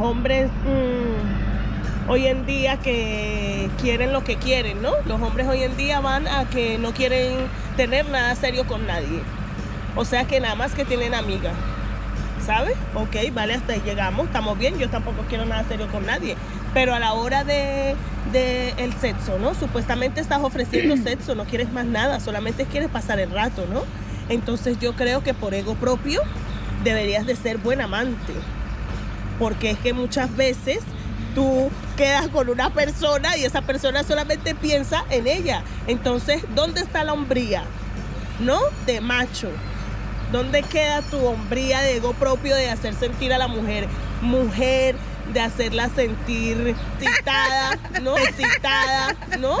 hombres mm, hoy en día que quieren lo que quieren, ¿no? Los hombres hoy en día van a que no quieren tener nada serio con nadie. O sea que nada más que tienen amigas. ¿Sabes? Ok, vale, hasta ahí llegamos, estamos bien, yo tampoco quiero nada serio con nadie. Pero a la hora de, de el sexo, ¿no? Supuestamente estás ofreciendo sexo, no quieres más nada, solamente quieres pasar el rato, ¿no? Entonces yo creo que por ego propio deberías de ser buen amante. Porque es que muchas veces tú quedas con una persona y esa persona solamente piensa en ella. Entonces, ¿dónde está la hombría? ¿No? De macho. ¿Dónde queda tu hombría de ego propio de hacer sentir a la mujer mujer, de hacerla sentir excitada, ¿no? ¿no?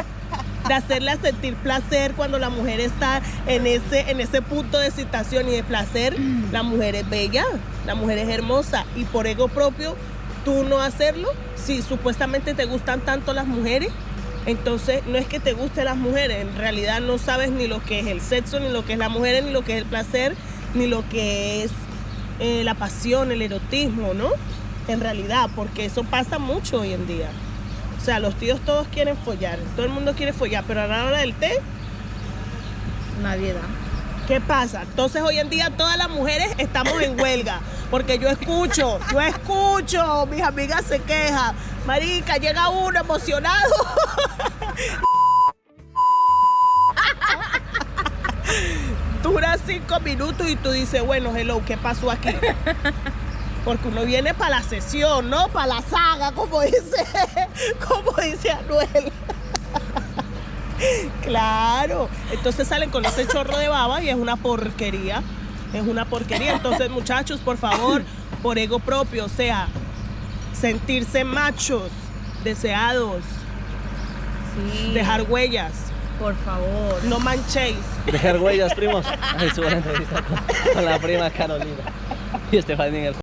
De hacerla sentir placer cuando la mujer está en ese, en ese punto de excitación y de placer. La mujer es bella, la mujer es hermosa y por ego propio tú no hacerlo, si supuestamente te gustan tanto las mujeres, entonces no es que te gusten las mujeres, en realidad no sabes ni lo que es el sexo, ni lo que es la mujer, ni lo que es el placer, ni lo que es eh, la pasión, el erotismo, ¿no? En realidad, porque eso pasa mucho hoy en día. O sea, los tíos todos quieren follar, todo el mundo quiere follar, pero a la hora del té, Nadie da. ¿qué pasa? Entonces hoy en día todas las mujeres estamos en huelga, porque yo escucho, yo escucho, mis amigas se quejan, marica, llega uno emocionado. Dura cinco minutos y tú dices, bueno, hello, ¿qué pasó aquí? Porque uno viene para la sesión, ¿no? Para la saga, como dice, como dice Anuel. Claro, entonces salen con ese chorro de baba y es una porquería. Es una porquería. Entonces, muchachos, por favor, por ego propio, o sea, sentirse machos, deseados, Sí. dejar huellas, Por favor. no manchéis. Dejar huellas, primos. Ahí subo la entrevista con, con la prima Carolina. Y Estefanía en el